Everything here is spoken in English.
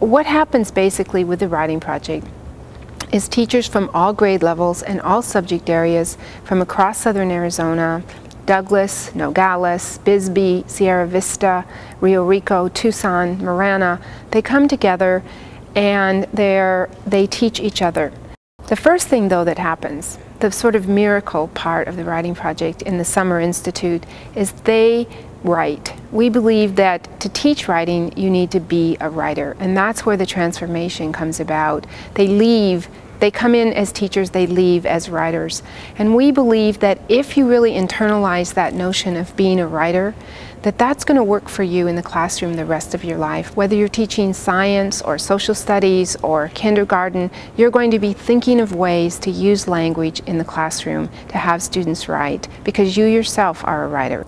what happens basically with the writing project is teachers from all grade levels and all subject areas from across southern Arizona, Douglas, Nogales, Bisbee, Sierra Vista, Rio Rico, Tucson, Marana, they come together and they teach each other. The first thing though that happens, the sort of miracle part of the writing project in the Summer Institute is they write. We believe that to teach writing you need to be a writer and that's where the transformation comes about. They leave they come in as teachers, they leave as writers. And we believe that if you really internalize that notion of being a writer, that that's going to work for you in the classroom the rest of your life. Whether you're teaching science or social studies or kindergarten, you're going to be thinking of ways to use language in the classroom to have students write because you yourself are a writer.